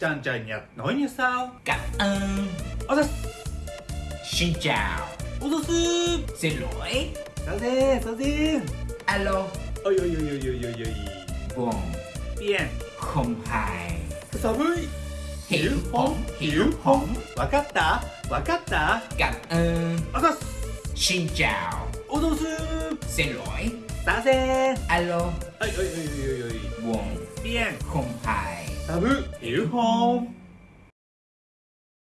Chàng trai Nhật nói như sau. Cảm ơn. Xin chào. Xin lỗi. Sao thế, sao thế? Alo. Ôi ôi ôi ôi ôi ôi Vâng Bien Không phải Sao với Hiểu không Hiểu không Wakata Wakata Cảm ơn. Xin chào. Xin lỗi. Sao thế. Alo. Ôi ôi ôi ôi ôi Vâng Bien Không phải Sao với Hiểu không